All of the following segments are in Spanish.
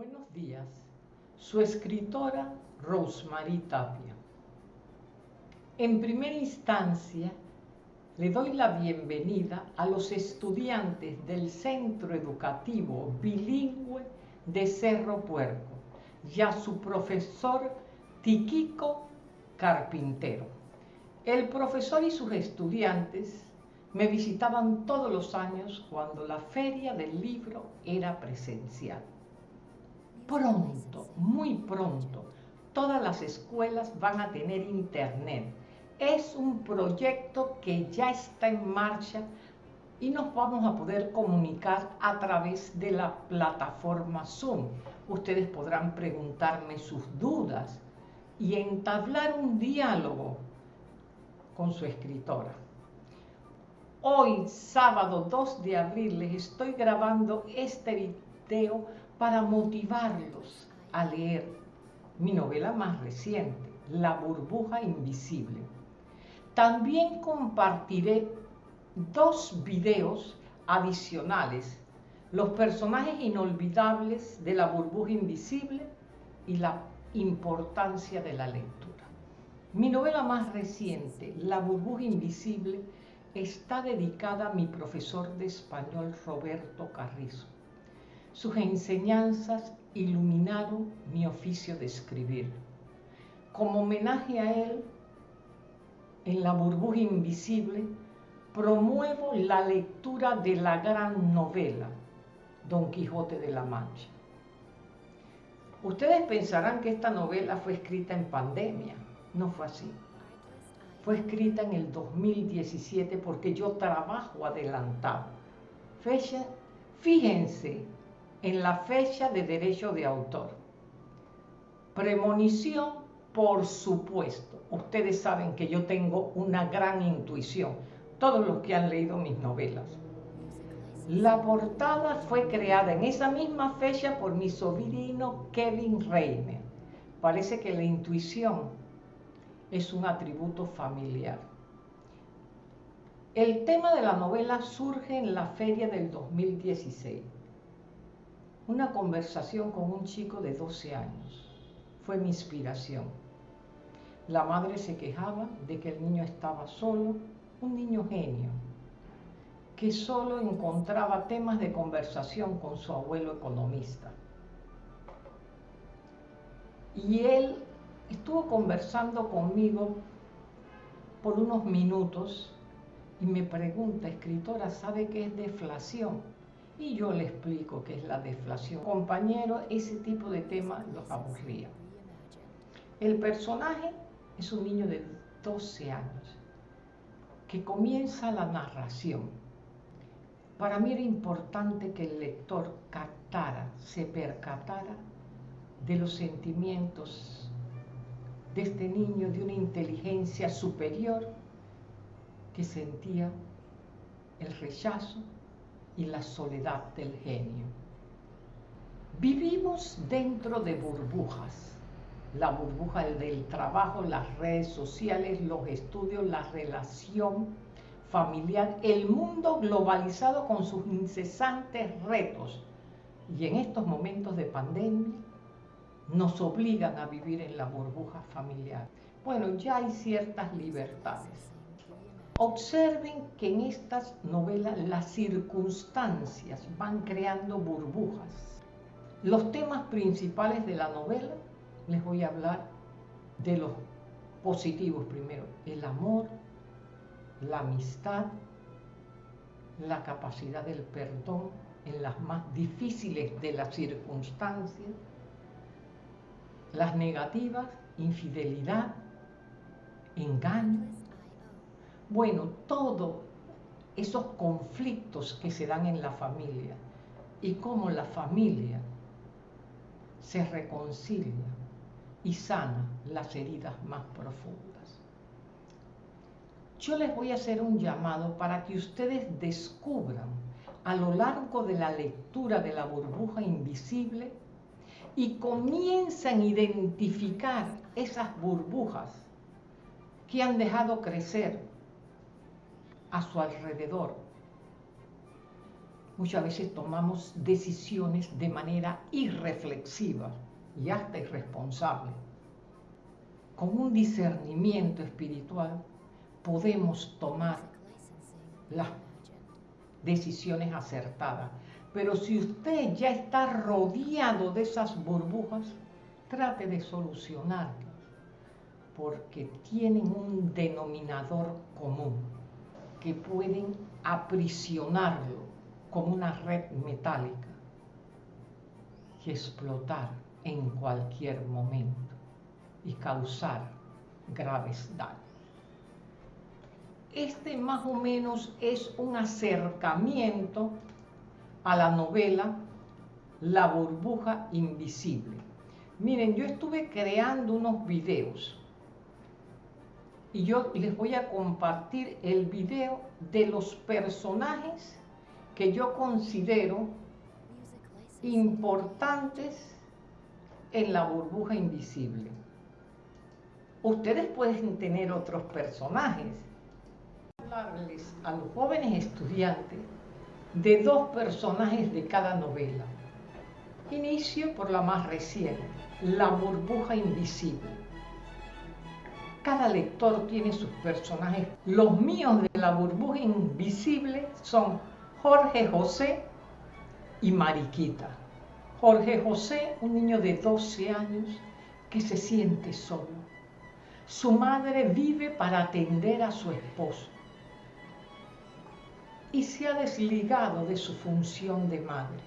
Buenos días. Su escritora Rosemary Tapia. En primera instancia, le doy la bienvenida a los estudiantes del Centro Educativo Bilingüe de Cerro Puerco y a su profesor Tiquico Carpintero. El profesor y sus estudiantes me visitaban todos los años cuando la feria del libro era presencial pronto, muy pronto, todas las escuelas van a tener internet. Es un proyecto que ya está en marcha y nos vamos a poder comunicar a través de la plataforma Zoom. Ustedes podrán preguntarme sus dudas y entablar un diálogo con su escritora. Hoy, sábado 2 de abril, les estoy grabando este video para motivarlos a leer mi novela más reciente, La burbuja invisible. También compartiré dos videos adicionales, los personajes inolvidables de la burbuja invisible y la importancia de la lectura. Mi novela más reciente, La burbuja invisible, está dedicada a mi profesor de español Roberto Carrizo sus enseñanzas iluminaron mi oficio de escribir. Como homenaje a él, en la burbuja invisible, promuevo la lectura de la gran novela Don Quijote de la Mancha. Ustedes pensarán que esta novela fue escrita en pandemia. No fue así. Fue escrita en el 2017 porque yo trabajo adelantado. Fecha, fíjense en la fecha de derecho de autor. Premonición, por supuesto. Ustedes saben que yo tengo una gran intuición, todos los que han leído mis novelas. La portada fue creada en esa misma fecha por mi sobrino Kevin Reiner. Parece que la intuición es un atributo familiar. El tema de la novela surge en la feria del 2016 una conversación con un chico de 12 años. Fue mi inspiración. La madre se quejaba de que el niño estaba solo, un niño genio, que solo encontraba temas de conversación con su abuelo economista. Y él estuvo conversando conmigo por unos minutos y me pregunta, escritora, ¿sabe qué es deflación? Y yo le explico qué es la deflación. Compañero, ese tipo de temas los aburría. El personaje es un niño de 12 años que comienza la narración. Para mí era importante que el lector captara, se percatara de los sentimientos de este niño de una inteligencia superior que sentía el rechazo, y la soledad del genio. Vivimos dentro de burbujas, la burbuja del trabajo, las redes sociales, los estudios, la relación familiar, el mundo globalizado con sus incesantes retos. Y en estos momentos de pandemia nos obligan a vivir en la burbuja familiar. Bueno, ya hay ciertas libertades Observen que en estas novelas las circunstancias van creando burbujas. Los temas principales de la novela, les voy a hablar de los positivos primero. El amor, la amistad, la capacidad del perdón en las más difíciles de las circunstancias, las negativas, infidelidad, engaño, bueno, todos esos conflictos que se dan en la familia y cómo la familia se reconcilia y sana las heridas más profundas. Yo les voy a hacer un llamado para que ustedes descubran a lo largo de la lectura de la burbuja invisible y comiencen a identificar esas burbujas que han dejado crecer a su alrededor. muchas veces tomamos decisiones de manera irreflexiva y hasta irresponsable. Con un discernimiento espiritual podemos tomar las decisiones acertadas. Pero si usted ya está rodeado de esas burbujas, trate de solucionarlas, porque tienen un denominador común que pueden aprisionarlo como una red metálica y explotar en cualquier momento y causar graves daños. Este más o menos es un acercamiento a la novela La burbuja invisible. Miren, yo estuve creando unos videos y yo les voy a compartir el video de los personajes que yo considero importantes en la burbuja invisible. Ustedes pueden tener otros personajes. Hablarles a los jóvenes estudiantes de dos personajes de cada novela. Inicio por la más reciente, La burbuja invisible. Cada lector tiene sus personajes. Los míos de La burbuja invisible son Jorge José y Mariquita. Jorge José, un niño de 12 años que se siente solo. Su madre vive para atender a su esposo y se ha desligado de su función de madre.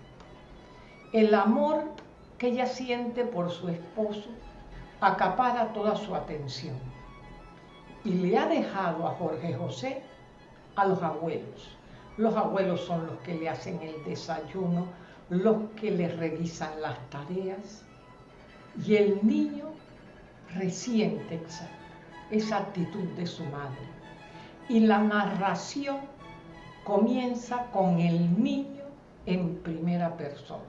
El amor que ella siente por su esposo acapara toda su atención y le ha dejado a Jorge José a los abuelos. Los abuelos son los que le hacen el desayuno, los que le revisan las tareas y el niño resiente esa, esa actitud de su madre. Y la narración comienza con el niño en primera persona,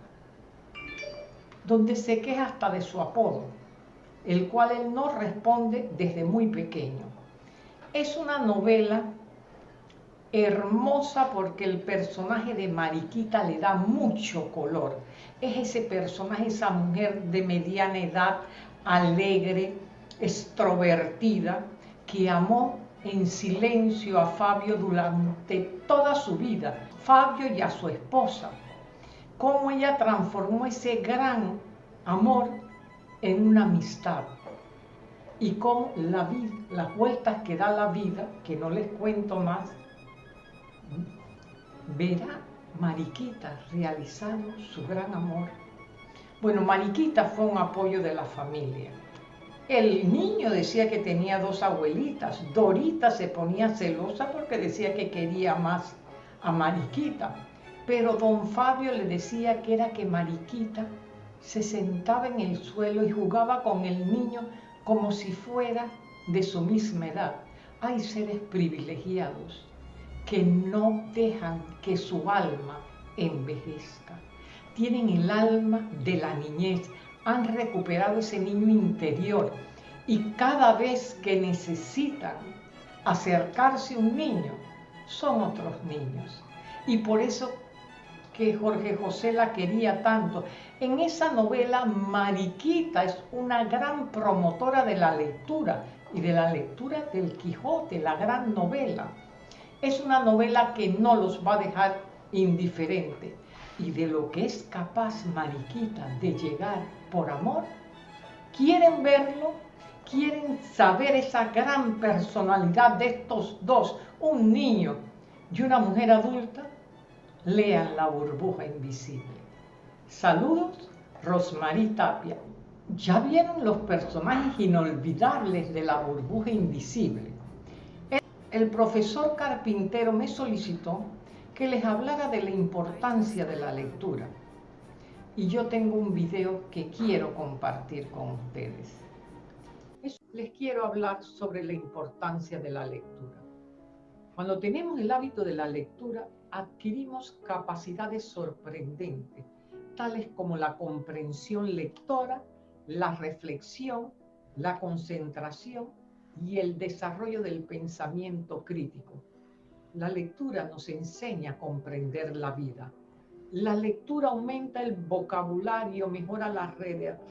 donde se queja hasta de su apodo, el cual él no responde desde muy pequeño. Es una novela hermosa porque el personaje de Mariquita le da mucho color. Es ese personaje, esa mujer de mediana edad, alegre, extrovertida, que amó en silencio a Fabio durante toda su vida, Fabio y a su esposa, cómo ella transformó ese gran amor en una amistad y cómo la las vueltas que da la vida, que no les cuento más, verá Mariquita realizando su gran amor. Bueno, Mariquita fue un apoyo de la familia el niño decía que tenía dos abuelitas. Dorita se ponía celosa porque decía que quería más a Mariquita. Pero don Fabio le decía que era que Mariquita se sentaba en el suelo y jugaba con el niño como si fuera de su misma edad. Hay seres privilegiados que no dejan que su alma envejezca. Tienen el alma de la niñez, han recuperado ese niño interior y cada vez que necesitan acercarse a un niño, son otros niños. Y por eso que Jorge José la quería tanto. En esa novela, Mariquita es una gran promotora de la lectura y de la lectura del Quijote, la gran novela. Es una novela que no los va a dejar indiferentes y de lo que es capaz Mariquita de llegar por amor, quieren verlo, quieren saber esa gran personalidad de estos dos, un niño y una mujer adulta, lean La burbuja invisible. Saludos, Rosmarie Tapia. Ya vieron los personajes inolvidables de La burbuja invisible. El profesor carpintero me solicitó que les hablara de la importancia de la lectura. Y yo tengo un video que quiero compartir con ustedes. Les quiero hablar sobre la importancia de la lectura. Cuando tenemos el hábito de la lectura, adquirimos capacidades sorprendentes, tales como la comprensión lectora, la reflexión, la concentración y el desarrollo del pensamiento crítico la lectura nos enseña a comprender la vida, La lectura aumenta el vocabulario, mejora la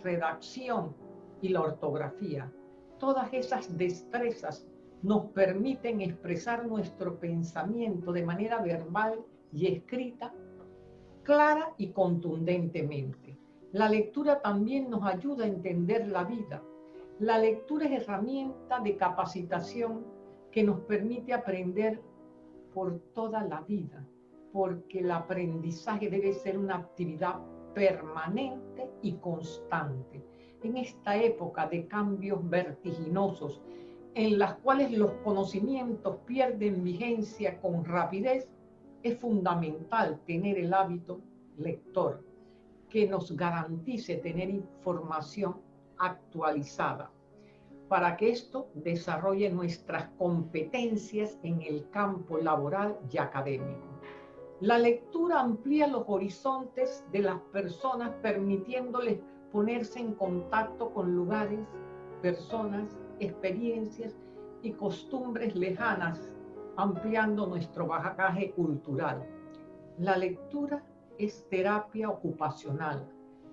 redacción y la ortografía. Todas esas destrezas nos permiten expresar nuestro pensamiento de manera verbal y escrita, clara y contundentemente. La lectura también nos ayuda a entender la vida. La lectura es herramienta de capacitación que nos permite aprender por toda la vida, porque el aprendizaje debe ser una actividad permanente y constante. En esta época de cambios vertiginosos, en las cuales los conocimientos pierden vigencia con rapidez, es fundamental tener el hábito lector que nos garantice tener información actualizada para que esto desarrolle nuestras competencias en el campo laboral y académico. La lectura amplía los horizontes de las personas permitiéndoles ponerse en contacto con lugares, personas, experiencias y costumbres lejanas, ampliando nuestro bagaje cultural. La lectura es terapia ocupacional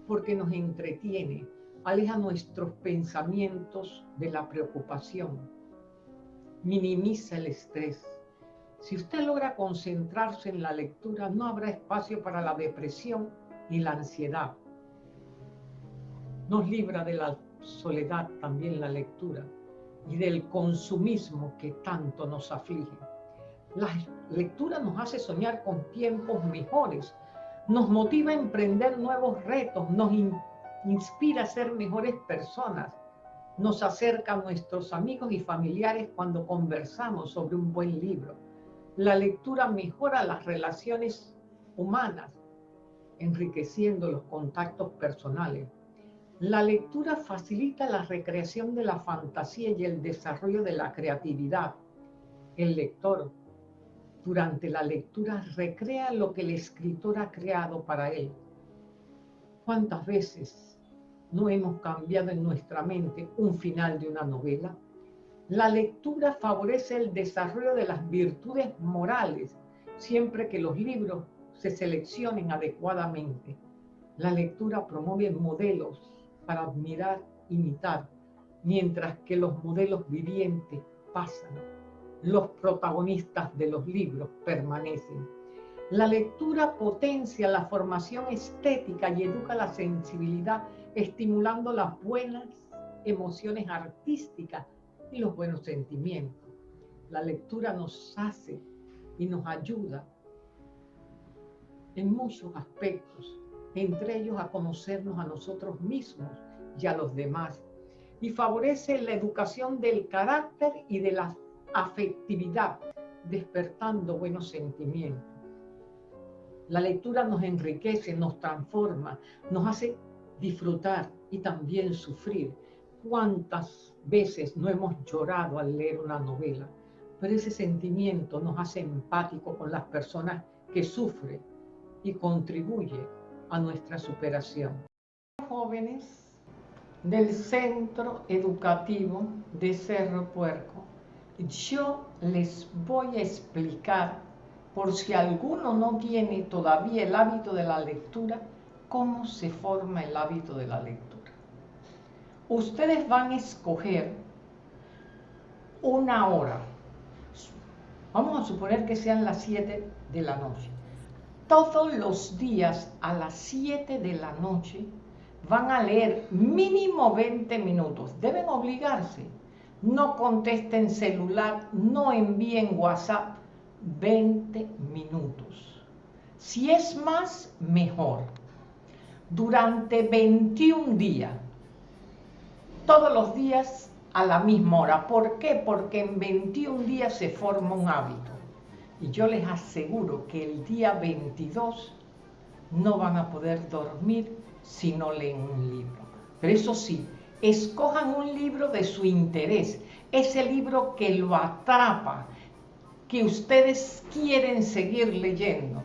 porque nos entretiene, aleja nuestros pensamientos de la preocupación, minimiza el estrés. Si usted logra concentrarse en la lectura, no habrá espacio para la depresión ni la ansiedad. Nos libra de la soledad también la lectura y del consumismo que tanto nos aflige. La lectura nos hace soñar con tiempos mejores, nos motiva a emprender nuevos retos, nos inspira a ser mejores personas, nos acerca a nuestros amigos y familiares cuando conversamos sobre un buen libro. La lectura mejora las relaciones humanas, enriqueciendo los contactos personales. La lectura facilita la recreación de la fantasía y el desarrollo de la creatividad. El lector, durante la lectura, recrea lo que el escritor ha creado para él. ¿Cuántas veces no hemos cambiado en nuestra mente un final de una novela? La lectura favorece el desarrollo de las virtudes morales siempre que los libros se seleccionen adecuadamente. La lectura promueve modelos para admirar, imitar, mientras que los modelos vivientes pasan, los protagonistas de los libros permanecen. La lectura potencia la formación estética y educa la sensibilidad, estimulando las buenas emociones artísticas y los buenos sentimientos. La lectura nos hace y nos ayuda en muchos aspectos entre ellos a conocernos a nosotros mismos y a los demás, y favorece la educación del carácter y de la afectividad, despertando buenos sentimientos. La lectura nos enriquece, nos transforma, nos hace disfrutar y también sufrir. ¿Cuántas veces no hemos llorado al leer una novela? Pero ese sentimiento nos hace empático con las personas que sufren y contribuye a nuestra superación. Jóvenes del Centro Educativo de Cerro Puerco, yo les voy a explicar, por si alguno no tiene todavía el hábito de la lectura, cómo se forma el hábito de la lectura. Ustedes van a escoger una hora. Vamos a suponer que sean las 7 de la noche todos los días a las 7 de la noche van a leer mínimo 20 minutos. Deben obligarse. No contesten celular, no envíen WhatsApp. 20 minutos. Si es más, mejor. Durante 21 días. Todos los días a la misma hora. ¿Por qué? Porque en 21 días se forma un hábito. Y yo les aseguro que el día 22 no van a poder dormir si no leen un libro. Pero eso sí, escojan un libro de su interés, ese libro que lo atrapa, que ustedes quieren seguir leyendo.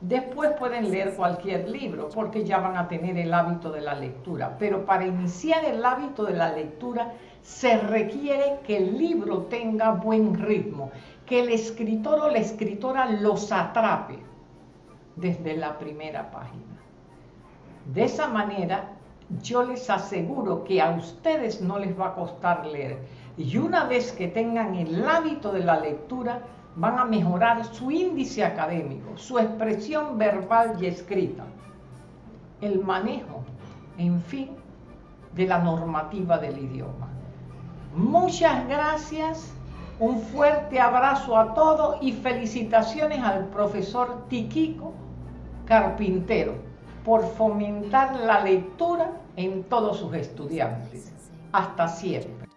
Después pueden leer cualquier libro porque ya van a tener el hábito de la lectura. Pero para iniciar el hábito de la lectura se requiere que el libro tenga buen ritmo, que el escritor o la escritora los atrape. desde la primera página. De esa manera, yo les aseguro que a ustedes no les va a costar leer. Y una vez que tengan el hábito de la lectura, van a mejorar su índice académico, su expresión verbal y escrita, el manejo, en fin, de la normativa del idioma. Muchas gracias, un fuerte abrazo a todos y felicitaciones al profesor Tiquico Carpintero por fomentar la lectura en todos sus estudiantes. Hasta siempre.